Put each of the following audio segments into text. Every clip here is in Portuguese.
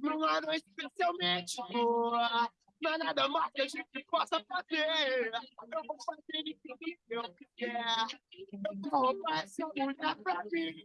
Numa noite especialmente boa, não há nada mais que a gente possa fazer. Eu vou fazer o que eu quiser. Eu vou roubar essa mulher pra mim.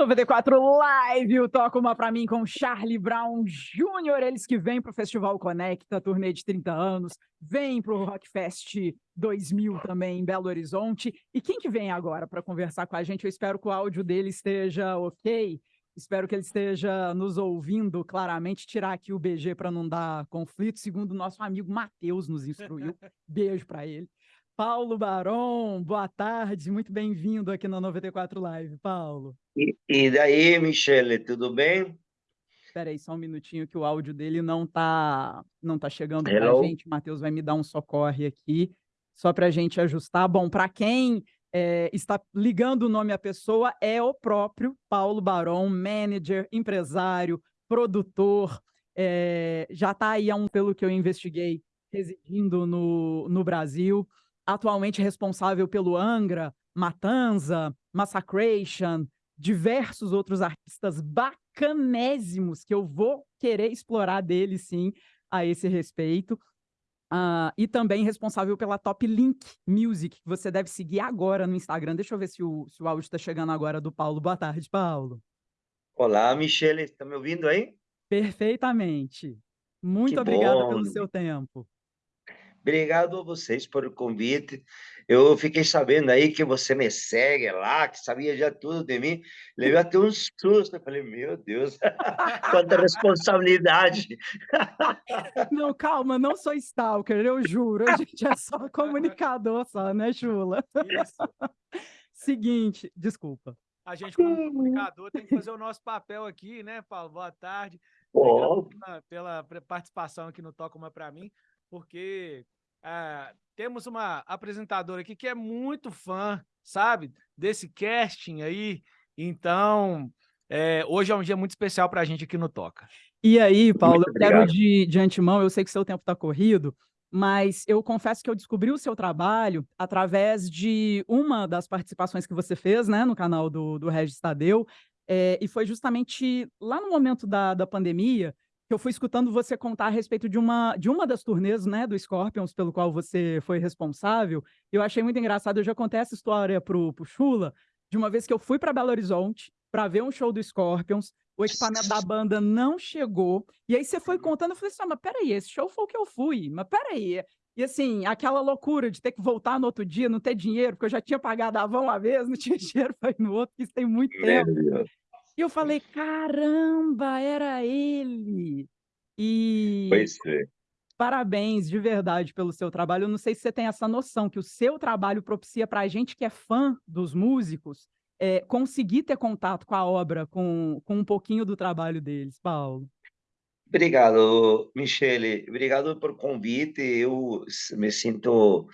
94 Live, o Toca Uma Pra Mim com Charlie Brown Jr., eles que vêm para o Festival Conecta, turnê de 30 anos, vêm para o Rockfest 2000 também em Belo Horizonte. E quem que vem agora para conversar com a gente? Eu espero que o áudio dele esteja ok, espero que ele esteja nos ouvindo claramente, tirar aqui o BG para não dar conflito, segundo o nosso amigo Matheus nos instruiu. Beijo para ele. Paulo Baron, boa tarde, muito bem-vindo aqui na 94 Live, Paulo. E, e daí, Michele, tudo bem? Espera aí só um minutinho que o áudio dele não tá, não tá chegando para a gente. Matheus vai me dar um socorre aqui, só para a gente ajustar. Bom, para quem é, está ligando o nome à pessoa, é o próprio Paulo Baron, manager, empresário, produtor, é, já está aí, um, pelo que eu investiguei, residindo no, no Brasil, atualmente responsável pelo Angra, Matanza, Massacration, diversos outros artistas bacanésimos que eu vou querer explorar dele, sim, a esse respeito. Uh, e também responsável pela Top Link Music, que você deve seguir agora no Instagram. Deixa eu ver se o, se o áudio está chegando agora do Paulo. Boa tarde, Paulo. Olá, Michele, está me ouvindo aí? Perfeitamente. Muito Que obrigada bom. pelo seu tempo. Obrigado a vocês por o convite. Eu fiquei sabendo aí que você me segue lá, que sabia já tudo de mim. Levei até um susto. Eu falei, meu Deus, quanta responsabilidade. Não, calma, não sou stalker, eu juro. A gente é só comunicador, só, né, Chula? Isso. Seguinte, desculpa. A gente, como comunicador, tem que fazer o nosso papel aqui, né, Paulo? Boa tarde. Obrigado pela, pela participação aqui no Toca Uma Pra Mim, porque ah, temos uma apresentadora aqui que é muito fã, sabe, desse casting aí. Então, é, hoje é um dia muito especial pra gente aqui no Toca. E aí, Paulo, eu quero de, de antemão, eu sei que seu tempo está corrido, mas eu confesso que eu descobri o seu trabalho através de uma das participações que você fez né, no canal do, do Regis Tadeu, é, e foi justamente lá no momento da, da pandemia eu fui escutando você contar a respeito de uma, de uma das turnês né, do Scorpions, pelo qual você foi responsável. Eu achei muito engraçado, eu já contei essa história pro, pro Chula, de uma vez que eu fui para Belo Horizonte para ver um show do Scorpions, o equipamento da banda não chegou, e aí você foi contando, eu falei assim, ah, mas peraí, esse show foi o que eu fui, mas peraí. E assim, aquela loucura de ter que voltar no outro dia, não ter dinheiro, porque eu já tinha pagado a van uma vez, não tinha dinheiro para ir no outro, isso tem muito meu tempo. E eu falei, caramba, era ele! E Pois é. parabéns de verdade pelo seu trabalho. Eu não sei se você tem essa noção que o seu trabalho propicia para a gente que é fã dos músicos é, conseguir ter contato com a obra, com, com um pouquinho do trabalho deles, Paulo. Obrigado, Michele. Obrigado por convite. Eu me sinto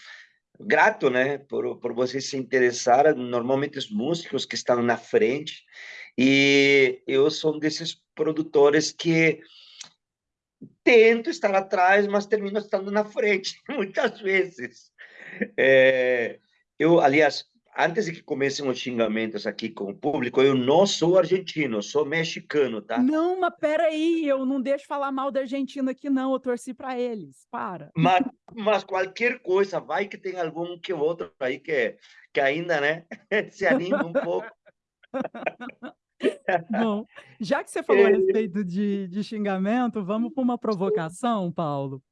grato, né, por, por você se interessar. Normalmente os músicos que estão na frente. E eu sou um desses produtores que tento estar atrás, mas termino estando na frente, muitas vezes. É, eu, aliás, antes de que comecem os xingamentos aqui com o público, eu não sou argentino, sou mexicano, tá? Não, mas peraí, eu não deixo falar mal da Argentina aqui, não. Eu torci para eles. Para. Mas, mas qualquer coisa, vai que tem algum que outro aí que, que ainda, né, se anima um pouco. Bom, já que você falou a respeito de, de xingamento, vamos para uma provocação, Paulo.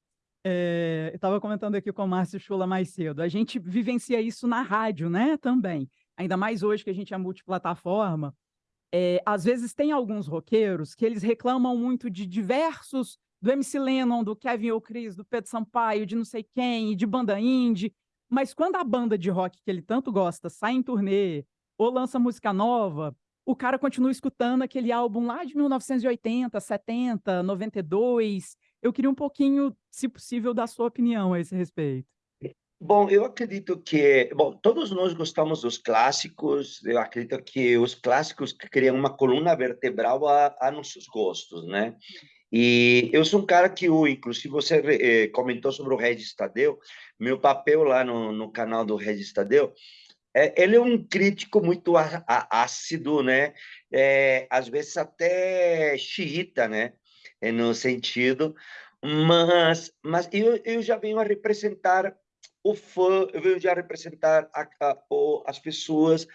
É, eu estava comentando aqui com o Márcio Chula mais cedo. A gente vivencia isso na rádio, né? Também. Ainda mais hoje que a gente é multiplataforma. É, às vezes tem alguns roqueiros que eles reclamam muito de diversos, do MC Lennon, do Kevin O'Chris, do Pedro Sampaio, de não sei quem, de banda indie. Mas quando a banda de rock que ele tanto gosta sai em turnê ou lança música nova, o cara continua escutando aquele álbum lá de 1980, 70, 92. Eu queria um pouquinho, se possível, da sua opinião a esse respeito. Bom, eu acredito que, bom, todos nós gostamos dos clássicos. Eu acredito que os clássicos criam uma coluna vertebral a, a nossos gostos, né? E eu sou um cara que, inclusive, você eh, comentou sobre o Regis Tadeu. Meu papel lá no, no canal do Regis Tadeu, é, ele é um crítico muito ácido, né? É, às vezes até xiita, né? É, no sentido, mas, mas eu, eu já venho a representar o fã, eu venho já representar a, a, as pessoas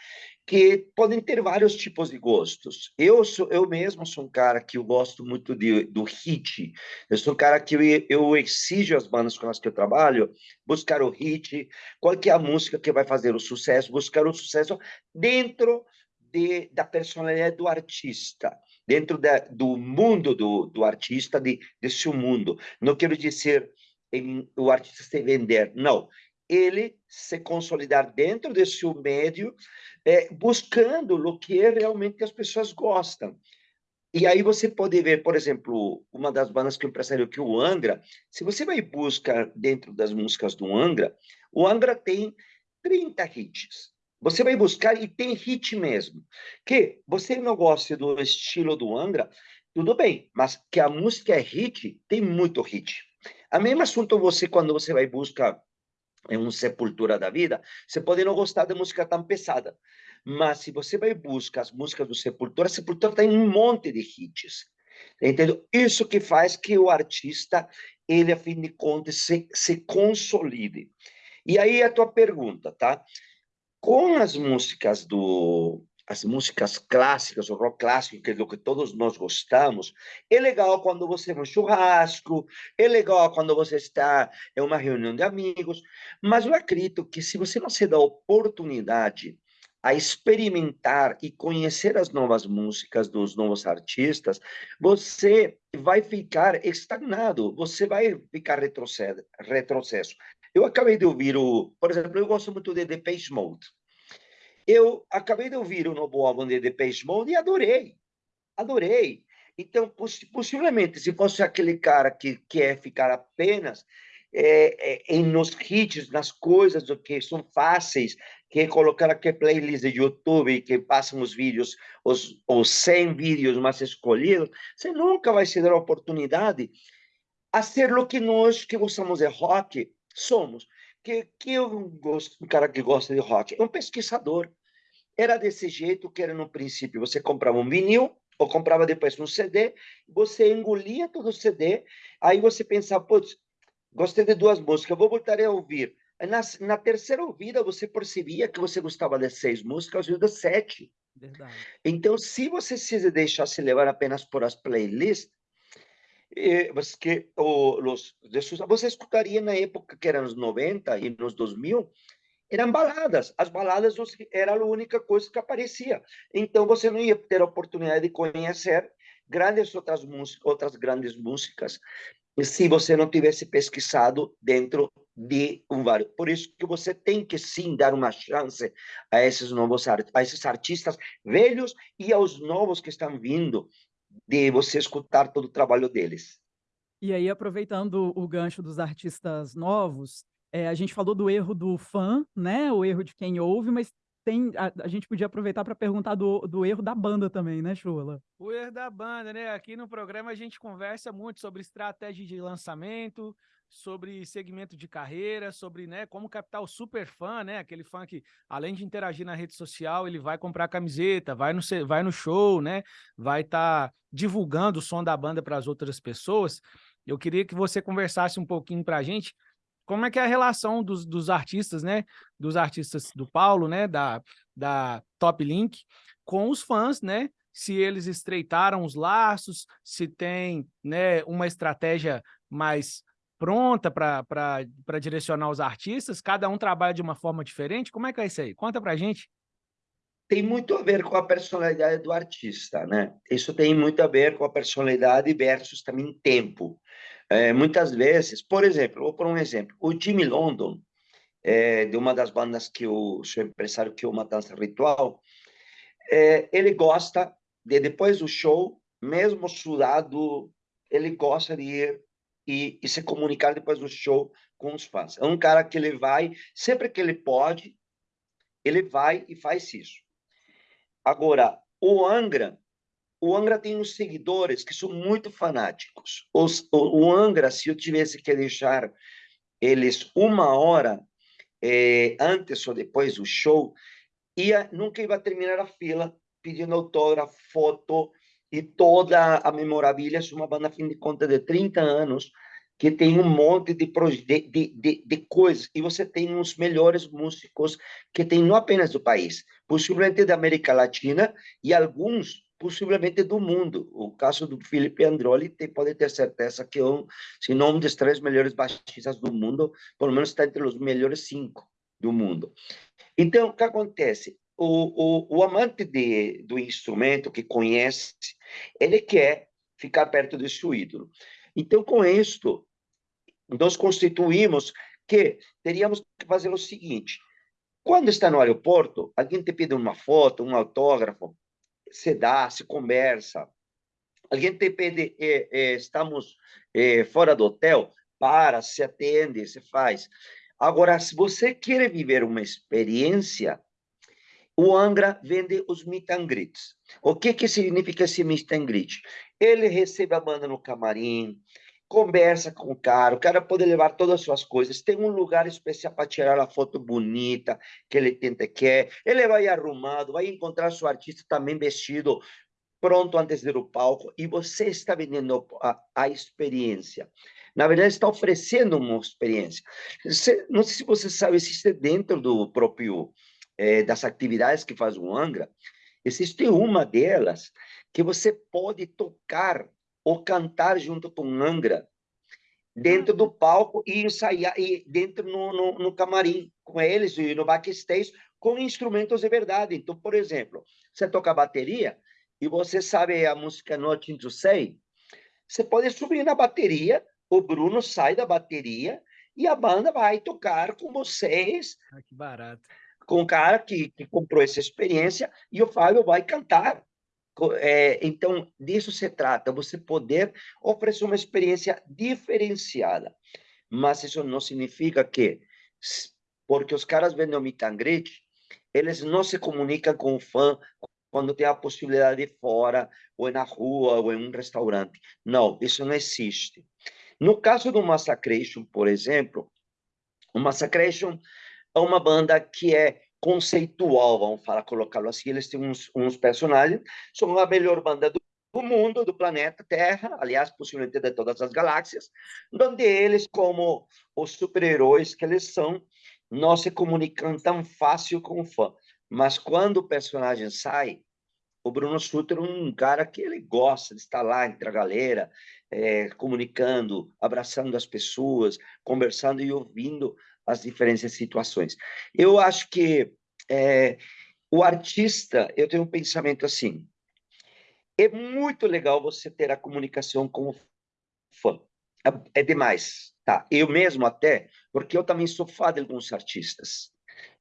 que podem ter vários tipos de gostos. Eu sou eu mesmo sou um cara que eu gosto muito de, do hit. Eu sou um cara que eu, eu exijo às bandas com as que eu trabalho buscar o hit, qual que é a música que vai fazer o sucesso, buscar o sucesso dentro de, da personalidade do artista, dentro da, do mundo do, do artista, de, mundo. Não quero dizer em, o artista se vender, não. Ele se consolidar dentro desse meio, é, buscando o que realmente as pessoas gostam. E aí você pode ver, por exemplo, uma das bandas que eu empresário aqui, o Angra, se você vai buscar dentro das músicas do Angra, o Angra tem 30 hits. Você vai buscar e tem hit mesmo. Que você não gosta do estilo do Angra, tudo bem, mas que a música é hit, tem muito hit. A mesmo assunto você, quando você vai buscar em um Sepultura da vida, você pode não gostar de música tão pesada, mas se você vai buscar as músicas do Sepultura, Sepultura tem um monte de hits, entendeu? Isso que faz que o artista, ele, a fim de contas, se, se consolide. E aí a tua pergunta, tá? Com as músicas do as músicas clássicas, o rock clássico, que é do que todos nós gostamos, é legal quando você é um churrasco, é legal quando você está em uma reunião de amigos, mas eu acredito que se você não se dá oportunidade a experimentar e conhecer as novas músicas dos novos artistas, você vai ficar estagnado, você vai ficar retrocesso. retrocesso. Eu acabei de ouvir o, por exemplo, eu gosto muito de Depeche Mode. Eu acabei de ouvir o novo álbum de Depeche Mode e adorei. Adorei. Então, possivelmente, se fosse aquele cara que quer ficar apenas é, é, em nos hits, nas coisas que são fáceis, que é colocar aqui playlist de YouTube que passam os vídeos, os, os 100 vídeos mais escolhidos, você nunca vai se dar a oportunidade a ser o que nós que gostamos de rock somos. Que, que eu gosto, um cara que gosta de rock é um pesquisador. Era desse jeito que era no princípio. Você comprava um vinil, ou comprava depois um CD, você engolia todo o CD, aí você pensava, putz, gostei de duas músicas, vou voltar a ouvir. Na, na terceira ouvida, você percebia que você gostava de seis músicas e de sete. Verdade. Então, se você se deixasse levar apenas por as playlists, eh, que, o, los, você escutaria na época que era nos 90 e nos 2000, eram baladas. As baladas era a única coisa que aparecia. Então você não ia ter a oportunidade de conhecer grandes outras músicas, outras grandes músicas, se você não tivesse pesquisado dentro de um vários. Por isso que você tem que sim dar uma chance a esses novos a esses artistas velhos e aos novos que estão vindo de você escutar todo o trabalho deles. E aí, aproveitando o gancho dos artistas novos, é, a gente falou do erro do fã, né? O erro de quem ouve, mas tem, a, a gente podia aproveitar para perguntar do, do erro da banda também, né, Chula? O erro da banda, né? Aqui no programa a gente conversa muito sobre estratégia de lançamento, sobre segmento de carreira, sobre né, como captar o super fã, né? Aquele fã que, além de interagir na rede social, ele vai comprar camiseta, vai no, vai no show, né? Vai estar tá divulgando o som da banda para as outras pessoas. Eu queria que você conversasse um pouquinho para a gente como é que é a relação dos, dos artistas, né? Dos artistas do Paulo, né? Da, da Top Link, com os fãs, né? Se eles estreitaram os laços, se tem né, uma estratégia mais pronta para direcionar os artistas, cada um trabalha de uma forma diferente. Como é que é isso aí? Conta para gente. Tem muito a ver com a personalidade do artista, né? Isso tem muito a ver com a personalidade versus também tempo. É, muitas vezes, por exemplo, vou por um exemplo, o Jimmy London, é, de uma das bandas que eu sou empresário, é o Matança Ritual, é, ele gosta de, depois do show, mesmo sudado, ele gosta de ir e, e, se comunicar depois do show com os fãs. É um cara que ele vai, sempre que ele pode, ele vai e faz isso. Agora, o Angra, o Angra tem uns seguidores que são muito fanáticos. Os, o, o Angra, se eu tivesse que deixar eles uma hora eh, antes ou depois do show, ia, nunca ia terminar a fila pedindo autógrafo, foto e toda a memorabilia. É uma banda, fim de contas, de 30 anos, que tem um monte de, de, de, de, coisas. E você tem os melhores músicos que tem não apenas do país, possivelmente da América Latina e alguns possivelmente do mundo. O caso do Felipe Androli tem, pode ter certeza que é um, se não um dos três melhores baixistas do mundo, pelo menos está entre os melhores cinco do mundo. Então, o que acontece? O, o, o amante de, do instrumento, que conhece, ele quer ficar perto seu ídolo. Então, com isto, nós constituímos que teríamos que fazer o seguinte, quando está no aeroporto, alguém te pede uma foto, um autógrafo, se dá, se conversa. Alguém te pede, eh, eh, estamos eh, fora do hotel, para, se atende, se faz. Agora, se você quer viver uma experiência, o Angra vende os meet and greets. O que, que significa esse meet and greet? Ele recebe a banda no camarim, conversa com o cara, o cara pode levar todas as suas coisas, tem um lugar especial para tirar a foto bonita que ele tenta quer, ele vai arrumado, vai encontrar seu artista também vestido, pronto antes de ir ao palco, e você está vendendo a, a experiência. Na verdade, está oferecendo uma experiência. Você, não sei se você sabe, existe dentro do próprio, é, das atividades que faz o Angra, existe uma delas que você pode tocar ou cantar junto com Angra dentro do palco e ensaiar e dentro no, no, no camarim com eles e no backstage com instrumentos de verdade. Então, por exemplo, você toca bateria e você sabe a música Nothing to Say, você pode subir na bateria, o Bruno sai da bateria e a banda vai tocar com vocês. Ah, que barato. Com o cara que, que comprou essa experiência e o Fábio vai cantar. É, então, disso se trata, você poder oferecer uma experiência diferenciada. Mas isso não significa que, porque os caras vendem o meet and greet, eles não se comunicam com o fã quando tem a possibilidade de fora, ou na rua, ou em um restaurante. Não, isso não existe. No caso do Massacration, por exemplo, o Massacration é uma banda que é conceitual, vamos falar, colocá-lo assim. Eles têm uns, uns personagens, são a melhor banda do, do mundo, do planeta Terra, aliás, possivelmente de todas as galáxias, onde eles, como os super-heróis que eles são, não se comunicam tão fácil com o fã. Mas quando o personagem sai, o Bruno Sutter é um cara que ele gosta de estar lá entre a galera, é, comunicando, abraçando as pessoas, conversando e ouvindo as diferentes situações. Eu acho que é, o artista, eu tenho um pensamento assim, é muito legal você ter a comunicação com o fã, é, é demais, tá? Eu mesmo até, porque eu também sou fã de alguns artistas.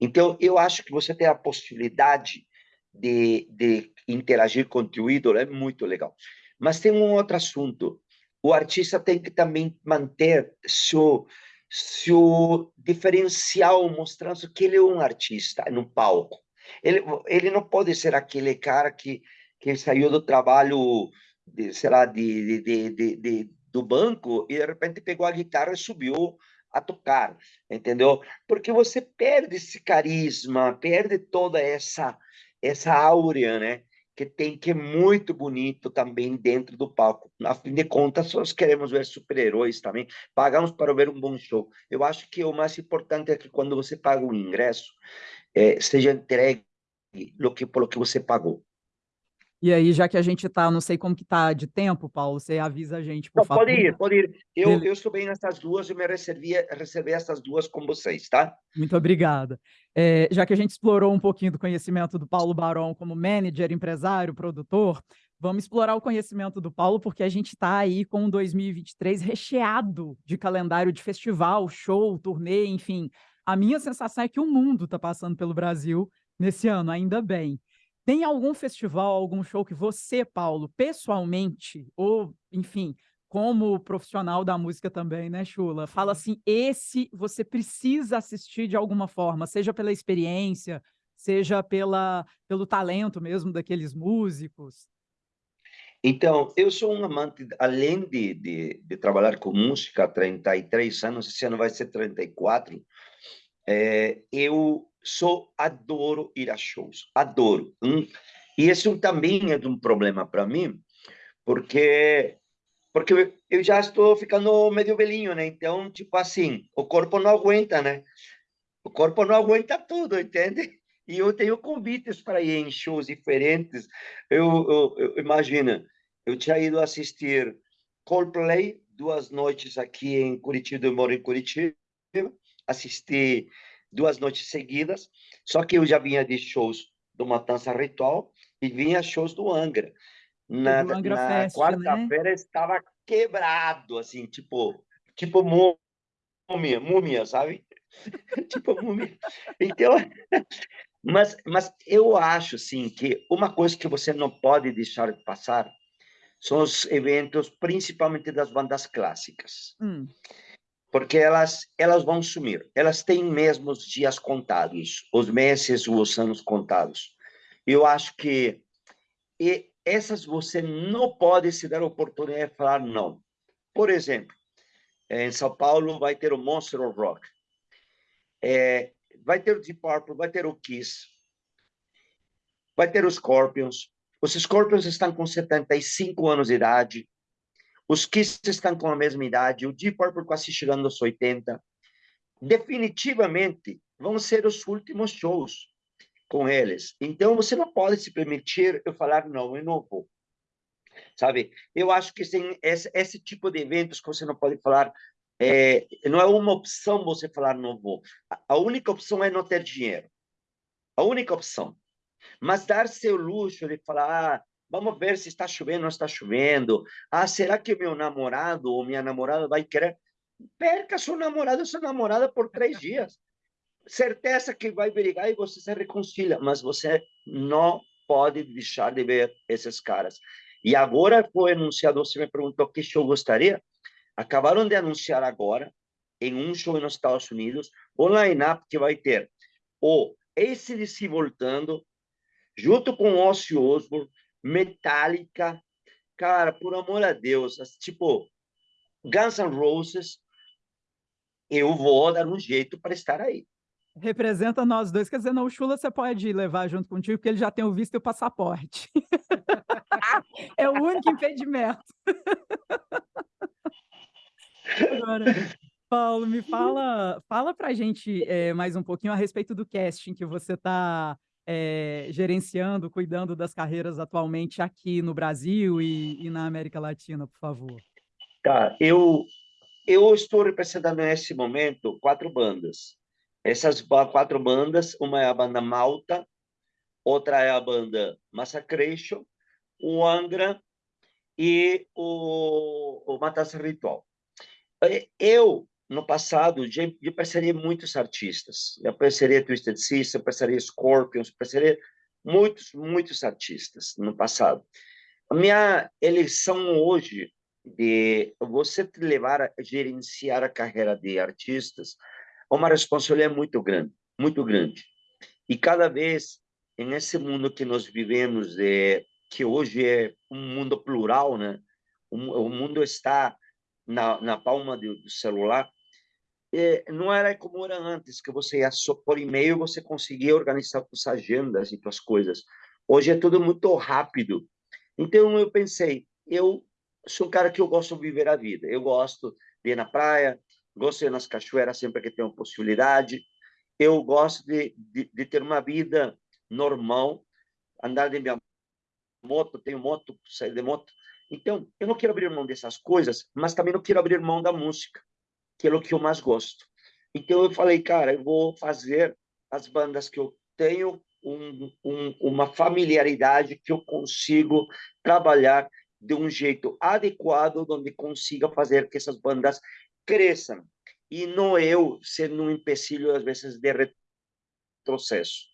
Então, eu acho que você ter a possibilidade de, de interagir com o ídolo é muito legal. Mas tem um outro assunto. O artista tem que também manter seu seu diferencial mostrando que ele é um artista no palco. Ele, ele não pode ser aquele cara que, que saiu do trabalho, de, sei lá, de, de, de, de, do banco e de repente pegou a guitarra e subiu a tocar, entendeu? Porque você perde esse carisma, perde toda essa essa áurea, né? Que tem que é muito bonito também dentro do palco. Na fim de contas, nós queremos ver super-heróis também, pagamos para ver um bom show. Eu acho que o mais importante é que quando você paga um ingresso, é, seja entregue lo que, pelo que você pagou. E aí, já que a gente está, não sei como que está de tempo, Paulo, você avisa a gente, por não, favor. Pode ir, pode ir. Eu, eu estou bem nessas duas, eu me reservei essas duas com vocês, tá? Muito obrigada. É, já que a gente explorou um pouquinho do conhecimento do Paulo Barão como manager, empresário, produtor, vamos explorar o conhecimento do Paulo, porque a gente está aí com um 2023 recheado de calendário de festival, show, turnê, enfim, A minha sensação é que o mundo está passando pelo Brasil nesse ano, ainda bem. Tem algum festival, algum show que você, Paulo, pessoalmente, ou, enfim, como profissional da música também, né, Chula? Fala assim, esse você precisa assistir de alguma forma, seja pela experiência, seja pela, pelo talento mesmo daqueles músicos. Então, eu sou um amante, além de, de, de, trabalhar com música há 33 anos, esse ano vai ser 34, é, eu sou, adoro ir a shows, adoro. Hum? E isso também é um problema para mim, porque porque eu já estou ficando meio velhinho, né? Então, tipo assim, o corpo não aguenta, né? O corpo não aguenta tudo, entende? E eu tenho convites para ir em shows diferentes. Eu, eu, eu imagina, eu tinha ido assistir Coldplay duas noites aqui em Curitiba, eu moro em Curitiba, assisti duas noites seguidas, só que eu já vinha de shows do Matança Ritual e vinha shows do Angra na, na né? quarta-feira né? estava quebrado, assim, tipo, tipo múmia, múmia, sabe? tipo múmia. Então, mas, mas eu acho, assim, que uma coisa que você não pode deixar passar são os eventos, principalmente das bandas clássicas. Hum. Porque elas, elas vão sumir. Elas têm mesmo os dias contados, os meses os anos contados. Eu acho que e essas você não pode se dar a oportunidade de falar não. Por exemplo, em São Paulo vai ter o Monster Rock, é, vai ter o Deep Purple, vai ter o Kiss, vai ter os Scorpions. Os Scorpions estão com 75 anos de idade, os Kiss estão com a mesma idade, o Deep Purple quase chegando aos 80. Definitivamente vão ser os últimos shows com eles. Então, você não pode se permitir eu falar, não, eu não vou. Sabe? Eu acho que tem esse, esse tipo de eventos que você não pode falar, é, não é uma opção você falar, não vou. A única opção é não ter dinheiro. A única opção. Mas dar seu luxo de falar, ah, vamos ver se está chovendo ou não está chovendo. Ah, será que meu namorado ou minha namorada vai querer? Perca seu namorado ou sua namorada por três dias certeza que vai brigar e você se reconcilia, mas você não pode deixar de ver esses caras. E agora foi anunciado, você me perguntou que show gostaria? Acabaram de anunciar agora, em um show nos Estados Unidos, o line-up que vai ter o ACDC voltando, junto com Ozzy Osbourne, Metallica, cara, por amor a Deus, tipo, Guns N' Roses, eu vou dar um jeito para estar aí representa nós dois. Quer dizer, não, o Chula você pode levar junto contigo, porque ele já tem o visto e o passaporte. é o único impedimento. Agora, Paulo, me fala, fala para a gente é, mais um pouquinho a respeito do casting que você está é, gerenciando, cuidando das carreiras atualmente aqui no Brasil e, e na América Latina, por favor. Tá, eu, eu estou representando nesse momento quatro bandas. Essas quatro bandas, uma é a banda Malta, outra é a banda Massacration, o Angra e o, o Matança Ritual. Eu, no passado, já, já parceria muitos artistas. Já parceria Twisted Sister, parceria Scorpions, parceria muitos, muitos artistas no passado. A minha eleição hoje de você levar a gerenciar a carreira de artistas uma responsabilidade muito grande, muito grande. E cada vez, nesse mundo que nós vivemos, de, que hoje é um mundo plural, né? o, o mundo está na, na palma do, do celular, é, não era como era antes, que você ia só por e-mail, você conseguia organizar suas agendas e suas coisas. Hoje é tudo muito rápido. Então eu pensei, eu sou um cara que eu gosto de viver a vida. Eu gosto de ir na praia, gosto de ir nas cachoeiras sempre que tenho possibilidade. Eu gosto de, de, de ter uma vida normal, andar de minha moto, tenho moto, sair de moto. Então, eu não quero abrir mão dessas coisas, mas também não quero abrir mão da música, que é o que eu mais gosto. Então, eu falei, cara, eu vou fazer as bandas que eu tenho, um, um, uma familiaridade que eu consigo trabalhar de um jeito adequado, onde consiga fazer que essas bandas cresçam. e não eu sendo um empecilho, às vezes, de retrocesso.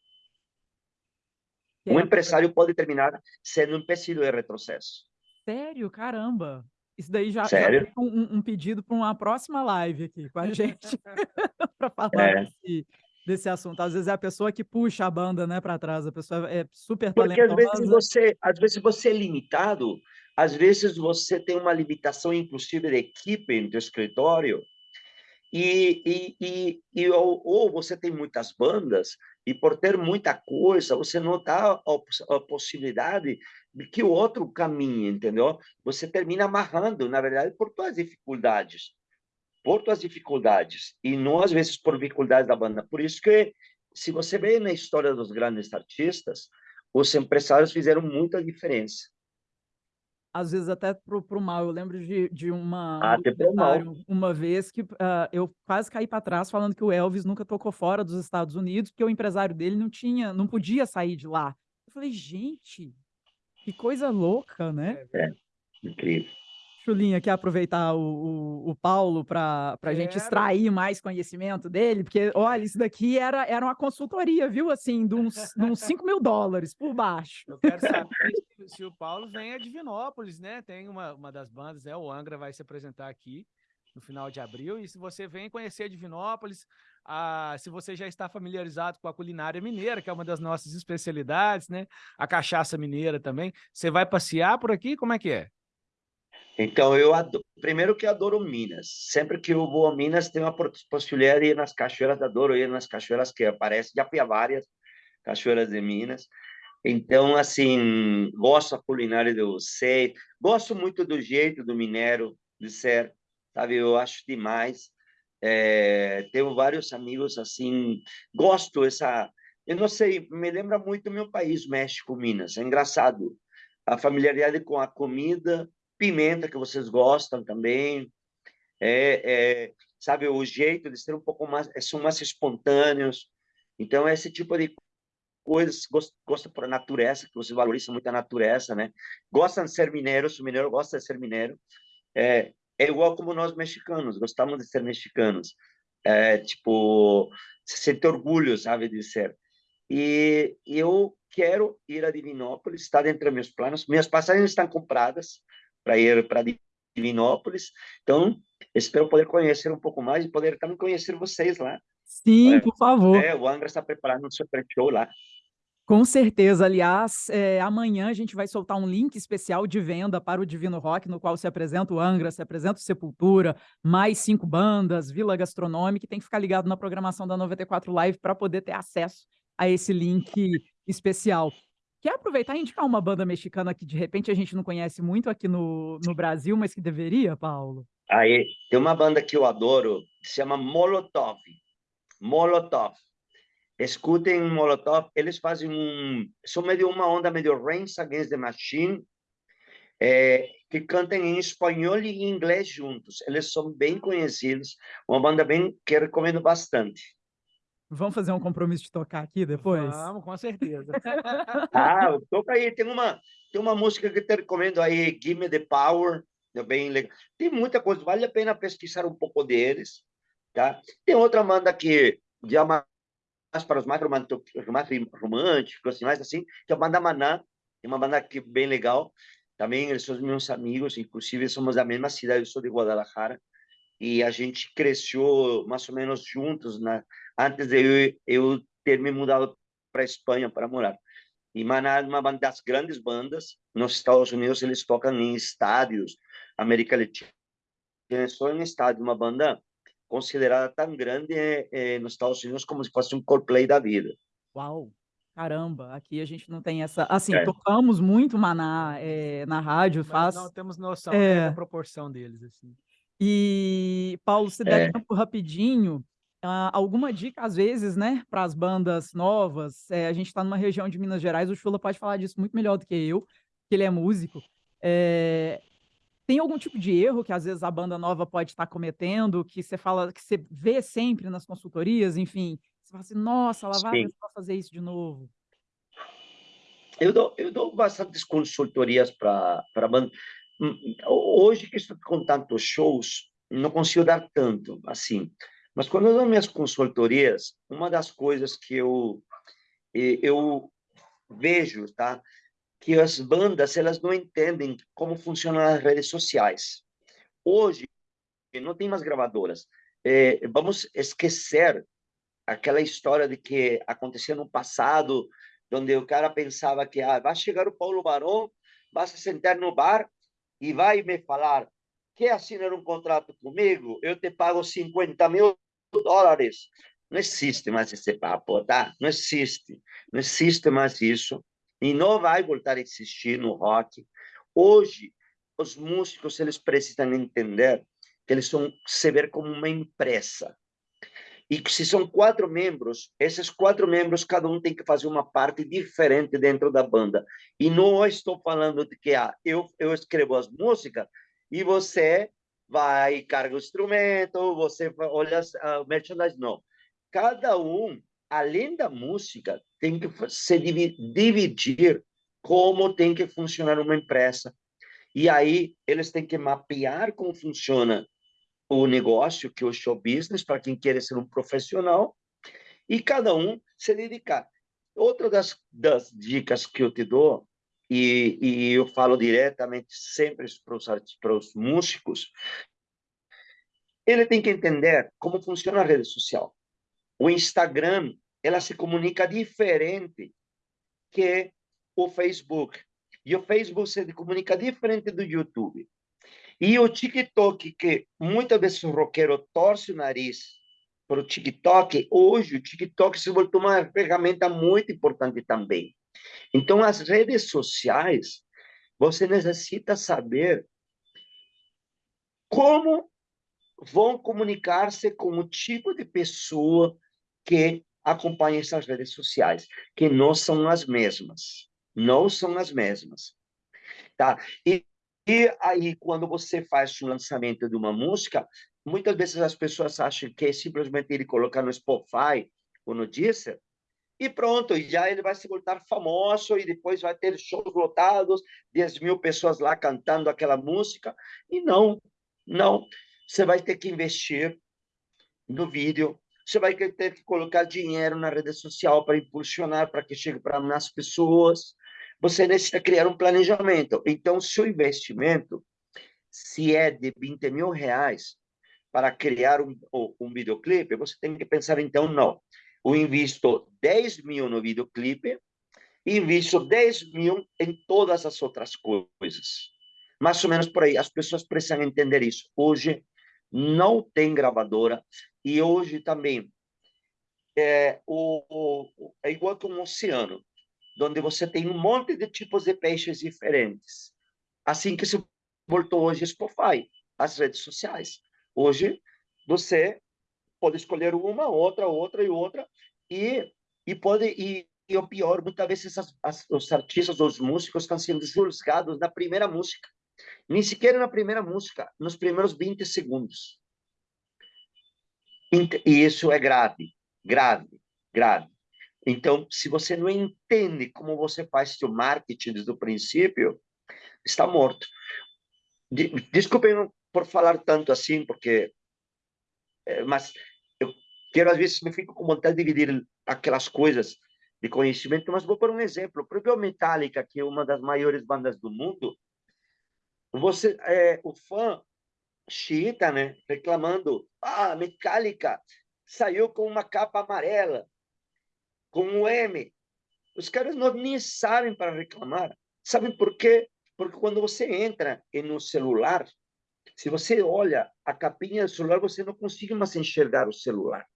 Um É, empresário pode terminar sendo um empecilho de retrocesso. sério? Caramba! Isso daí já, já Sério? fica um, um- pedido para uma próxima live aqui com a gente, para falar É. desse, desse assunto. Às vezes é a pessoa que puxa a banda, né, para trás, a pessoa é super Porque às vezes talentosa. você, às vezes você é limitado, às vezes você tem uma limitação, inclusive, de equipe teu escritório, e, e, e, e ou, ou você tem muitas bandas, e por ter muita coisa, você não dá a, a possibilidade de que o outro caminhe, entendeu? Você termina amarrando, na verdade, por tuas dificuldades. Por tuas dificuldades. E não, às vezes, por dificuldades da banda. Por isso que, se você vê na história dos grandes artistas, os empresários fizeram muita diferença. às vezes até pro, pro mal. Eu lembro de, de uma, um Até pro mal. uma vez que ah, eu quase caí para trás falando que o Elvis nunca tocou fora dos Estados Unidos, porque o empresário dele não tinha, não podia sair de lá. Eu falei, gente, que coisa louca, né? É, Incrível. Chulinha, quer aproveitar o, o, o Paulo para a gente extrair mais conhecimento dele? Porque, olha, isso daqui era, era uma consultoria, viu? Assim, de uns, de uns 5 mil dólares por baixo. Eu quero saber se, se o Paulo vem a Divinópolis, né? Tem uma, uma das bandas, né? O Angra vai se apresentar aqui no final de abril. E se você vem conhecer Divinópolis, se você já está familiarizado com a culinária mineira, que é uma das nossas especialidades, né? A cachaça mineira também. Você vai passear por aqui? Como é que é? Então, eu adoro, primeiro que adoro Minas. Sempre que eu vou a Minas, tenho a pos- possibilidade de ir nas cachoeiras, adoro ir nas cachoeiras que aparecem, já fui a várias cachoeiras de Minas. Então, assim, gosto da culinária do sei, gosto muito do jeito do mineiro de ser, sabe? Eu acho demais. É, tenho vários amigos assim, gosto essa, eu não sei, me lembra muito meu país, México, Minas. É engraçado a familiaridade com a comida, pimenta que vocês gostam também, é, é, sabe o jeito de ser um pouco mais, são mais espontâneos. Então esse tipo de coisas gosta, gosta por natureza, que vocês valorizam muito a natureza, né? Gostam de ser mineiros, o mineiro gosta de ser mineiro. É, é igual como nós mexicanos, gostamos de ser mexicanos. É, tipo, se sente orgulho, sabe, de ser. E eu quero ir a Divinópolis, está dentro dos meus planos. Minhas passagens estão compradas para ir para Divinópolis. Então, espero poder conhecer um pouco mais e poder também conhecer vocês lá. Sim, É, por favor. É, o Angra está preparando um super show lá. Com certeza. Aliás, eh, amanhã a gente vai soltar um link especial de venda para o Divino Rock, no qual se apresenta o Angra, se apresenta o Sepultura, mais cinco bandas, Vila Gastronômica, e tem que ficar ligado na programação da 94 Live para poder ter acesso a esse link especial. Quer aproveitar e indicar uma banda mexicana que de repente a gente não conhece muito aqui no, no Brasil, mas que deveria, Paulo? Aí tem uma banda que eu adoro, que se chama Molotov. Molotov. Escutem Molotov, eles fazem um. São meio uma onda meio Rage Against the Machine, é, que cantam em espanhol e em inglês juntos. Eles são bem conhecidos, uma banda bem que eu recomendo bastante. Vamos fazer um compromisso de tocar aqui depois? Vamos, com certeza. Ah, toca aí, tem uma, tem uma música que eu te recomendo aí, Give Me the Power, é bem legal. Tem muita coisa, vale a pena pesquisar um pouco deles, tá? Tem outra banda que já mais para os mais românticos, assim, mais assim, que é a banda Maná, é uma banda que é bem legal. Também eles são meus amigos, inclusive somos da mesma cidade, eu sou de Guadalajara, e a gente cresceu mais ou menos juntos, né? antes de eu, eu ter me mudado para a Espanha para morar. E Maná é uma das grandes bandas. Nos Estados Unidos, eles tocam em estádios. América Latina só em estádio, uma banda considerada tão grande eh, nos Estados Unidos como se fosse um Coldplay da vida. Uau! Caramba, aqui a gente não tem essa. Assim, É. tocamos muito Maná eh, na rádio, Mas faz. não temos noção É. da proporção deles. Assim. E, Paulo, se der É. tempo rapidinho, ah, alguma dica, às vezes, né, para as bandas novas? Eh, a gente está numa região de Minas Gerais, o Chula pode falar disso muito melhor do que eu, que ele é músico. Tem algum tipo de erro que às vezes a banda nova pode estar cometendo, que você fala, que você vê sempre nas consultorias, enfim, você fala assim, nossa, lá vai a fazer isso de novo. Eu dou, eu dou bastantes consultorias para para banda. Hum, Hoje que estou com tantos shows, não consigo dar tanto assim. Mas quando eu dou minhas consultorias, uma das coisas que eu eu vejo, tá? Que as bandas, elas não entendem como funcionam as redes sociais. Hoje, não tem mais gravadoras. É, vamos esquecer aquela história de que acontecia no passado, onde o cara pensava que ah, vai chegar o Paulo Barão, vai se sentar no bar e vai me falar quer assinar um contrato comigo? Eu te pago 50 mil dólares. Não existe mais esse papo, tá? Não existe. Não existe mais isso. E não vai voltar a existir no rock. Hoje, os músicos, eles precisam entender que eles são se ver como uma empresa. E que se são quatro membros, esses quatro membros, cada um tem que fazer uma parte diferente dentro da banda. E não estou falando de que ah, eu, eu escrevo as músicas e você vai carga o instrumento, você olha o merchandising. Não. Cada um, além da música, tem que se dividir como tem que funcionar uma empresa. E aí eles têm que mapear como funciona o negócio, que é o show business, para quem quer ser um profissional, e cada um se dedicar. Outra das, das dicas que eu te dou, e, e eu falo diretamente sempre para os, para os músicos, ele tem que entender como funciona a rede social. O Instagram, ela se comunica diferente que o Facebook. E o Facebook se comunica diferente do YouTube. E o TikTok, que muitas vezes o roqueiro torce o nariz para o TikTok, hoje o TikTok se voltou uma ferramenta muito importante também. Então, as redes sociais, você necessita saber como vão comunicar-se com o tipo de pessoa que acompanha essas redes sociais, que não são as mesmas. Não são as mesmas. Tá? E e aí, quando você faz o lançamento de uma música, muitas vezes as pessoas acham que é simplesmente ele colocar no Spotify ou no Deezer, e pronto, e já ele vai se voltar famoso, e depois vai ter shows lotados, 10 mil pessoas lá cantando aquela música. E não, não. Você vai ter que investir no vídeo, você vai ter que colocar dinheiro na rede social para impulsionar, para que chegue para mais pessoas você necessita criar um planejamento. Então, seu investimento, se é de 20 mil reais para criar um, um videoclipe, você tem que pensar, então, não. Eu invisto 10 mil no videoclipe invisto 10 mil em todas as outras coisas. Mais ou menos por aí. As pessoas precisam entender isso. Hoje não tem gravadora e hoje também é, o, o, é igual que um oceano onde você tem um monte de tipos de peixes diferentes. Assim que se voltou hoje Spotify, as redes sociais. Hoje, você pode escolher uma, outra, outra e outra, e, e pode... E, e o pior, muitas vezes as, as, os artistas, os músicos estão sendo julgados na primeira música. Nem sequer na primeira música, nos primeiros 20 segundos. E isso é grave, grave, grave. Então, se você não entende como você faz seu marketing desde o princípio, está morto. Desculpem por falar tanto assim, porque... Eh, mas eu quero, às vezes, me fico com vontade de dividir aquelas coisas de conhecimento, mas vou por um exemplo. O próprio Metallica, que é uma das maiores bandas do mundo, você, é, o fã xiita, né, reclamando, ah, Metallica saiu com uma capa amarela, com o M. Os caras não nem sabem para reclamar. Sabem por quê? Porque quando você entra no celular, se você olha a capinha do celular, você não consegue mais enxergar o celular.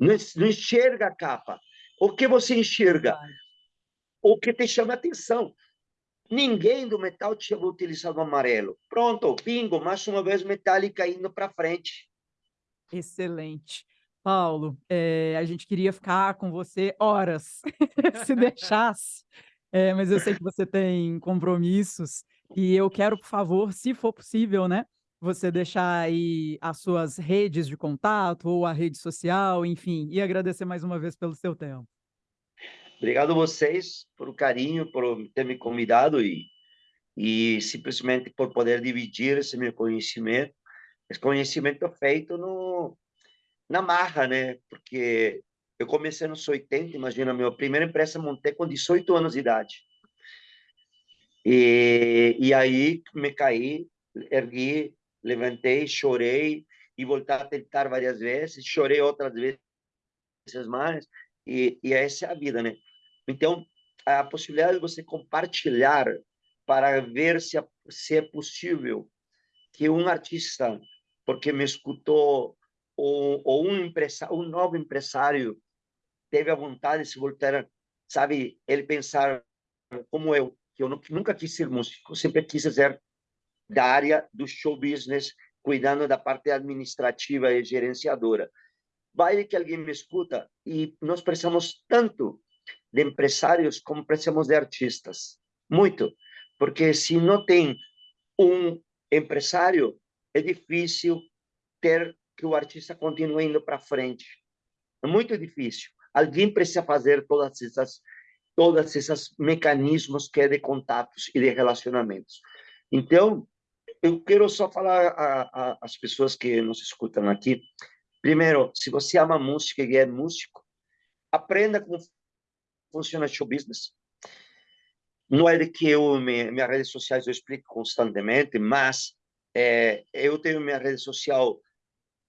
Não, não enxerga a capa. O que você enxerga? O que te chama atenção. Ninguém do metal tinha utilizado amarelo. Pronto, bingo, mais uma vez metálica indo para frente. Excelente. Paulo, eh, a gente queria ficar com você horas, se deixasse, eh, mas eu sei que você tem compromissos e eu quero, por favor, se for possível, né, você deixar aí as suas redes de contato ou a rede social, enfim, e agradecer mais uma vez pelo seu tempo. Obrigado a vocês por o carinho, por ter me convidado e, e simplesmente por poder dividir esse meu conhecimento esse conhecimento feito no, na marra, né? Porque eu comecei nos 80, imagina, minha primeira empresa montei com 18 anos de idade. E, e aí me caí, ergui, levantei, chorei e voltei a tentar várias vezes, chorei outras vezes mais, e, e essa é a vida, né? Então, a possibilidade de você compartilhar para ver se é, se é possível que um artista, porque me escutou, ou, ou um, empresário, um novo empresário teve a vontade de se voltar, sabe, ele pensar como eu, que eu nunca quis ser músico, sempre quis ser da área do show business, cuidando da parte administrativa e gerenciadora. Vai que alguém me escuta e nós precisamos tanto de empresários como precisamos de artistas. Muito. Porque se não tem um empresário, é difícil ter que o artista continue indo para frente. É muito difícil. Alguém precisa fazer todas essas todos esses mecanismos que é de contatos e de relacionamentos. Então, eu quero só falar às pessoas que nos escutam aqui. Primeiro, se você ama música e é músico, aprenda como funciona show business. Não é de que eu, minhas redes sociais, eu explico constantemente, mas é, eu tenho minha rede social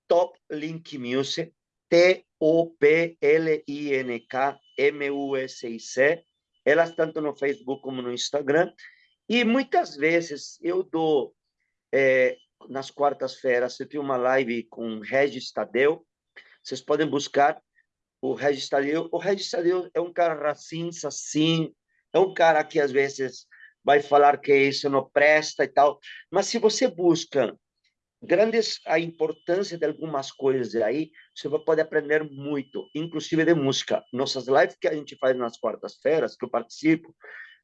Top Link Music, T-O-P-L-I-N-K-M-U-S-I-C. Elas tanto no Facebook como no Instagram. E muitas vezes eu dou, é, nas quartas-feiras, eu tenho uma live com Regis Tadeu. Vocês podem buscar o Regis Tadeu. O Regis Tadeu é um cara racinha, assim, é um cara que às vezes vai falar que isso não presta e tal. Mas se você busca grandes a importância de algumas coisas aí, você vai poder aprender muito, inclusive de música. Nossas lives que a gente faz nas quartas-feiras, que eu participo,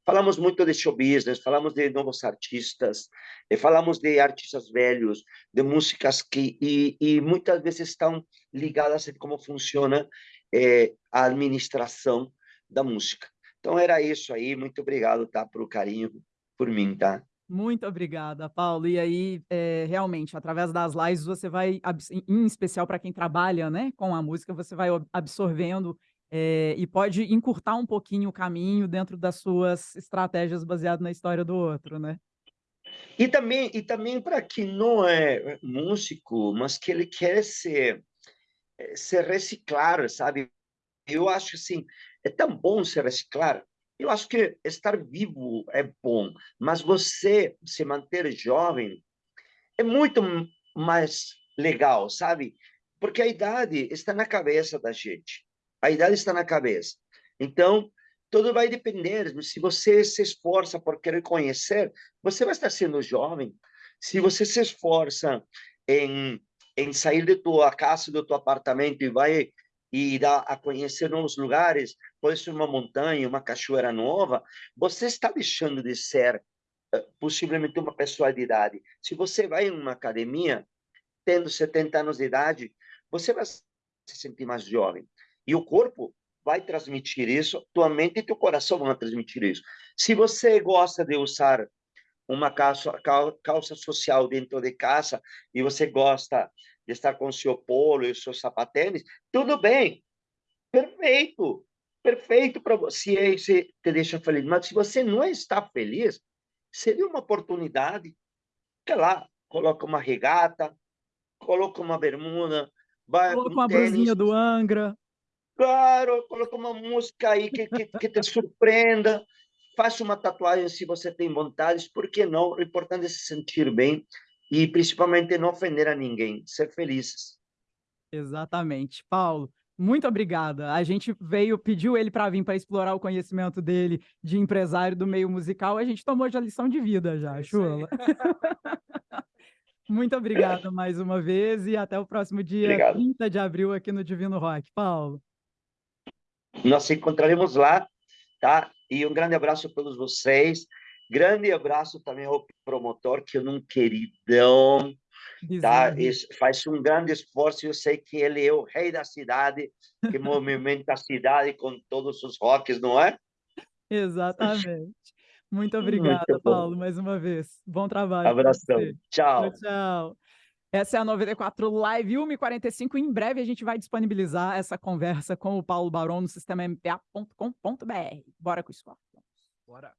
Falamos muito de show business, falamos de novos artistas, eh, falamos de artistas velhos, de músicas que e, e muitas vezes estão ligadas a como funciona é, a administração da música. Então era isso aí, muito obrigado, tá, por o carinho por mim, tá? Muito obrigada, Paulo. E aí, é, realmente, através das lives, você vai, em especial para quem trabalha né, com a música, você vai absorvendo é, e pode encurtar um pouquinho o caminho dentro das suas estratégias baseado na história do outro, né? E também, e também para quem não é músico, mas que ele quer se, eh, se reciclar, sabe? Eu acho assim, é tão bom se reciclar. Eu acho que estar vivo é bom, mas você se manter jovem é muito mais legal, sabe? Porque a idade está na cabeça da gente. A idade está na cabeça. Então, tudo vai depender. Se você se esforça por querer conhecer, você vai estar sendo jovem. Se você se esforça em, em sair de tua casa, do teu apartamento e vai e dar a conhecer novos lugares, pode ser uma montanha, uma cachoeira nova, você está deixando de ser eh, possivelmente uma pessoa de idade. Se você vai em uma academia, tendo 70 anos de idade, você vai se sentir mais jovem. E o corpo vai transmitir isso, tua mente e teu coração vão transmitir isso. Se você gosta de usar uma calça, calça social dentro de casa e você gosta de estar com o seu polo e os seus sapatênis, tudo bem, perfeito, perfeito para você, isso te deixa feliz. Mas se você não está feliz, seria uma oportunidade, sei lá, coloca uma regata, coloca uma bermuda, vai coloca um uma tênis, brusinha do Angra. Claro, coloca uma música aí que, que, que te surpreenda. Faça uma tatuagem se você tem vontade, por que não? O importante é se sentir bem e principalmente não ofender a ninguém, ser felizes. Exatamente. Paulo, muito obrigada. A gente veio, pediu ele para vir para explorar o conhecimento dele de empresário do meio musical, a gente tomou já lição de vida já, é Chula. muito obrigada mais uma vez e até o próximo dia Obrigado. 30 de abril aqui no Divino Rock. Paulo. Nós nos encontraremos lá, tá? E um grande abraço a todos vocês. Grande abraço também ao promotor, que é um queridão, tá? faz um grande esforço. Eu sei que ele é o rei da cidade, que movimenta a cidade com todos os rocks, não é? Exatamente. Muito obrigada, Muito Paulo, mais uma vez. Bom trabalho. Abração. Tchau. Tchau. Essa é a 94 Live 1h45. Em breve a gente vai disponibilizar essa conversa com o Paulo Barão no sistema mpa.com.br. Bora com o Scorpions. Bora.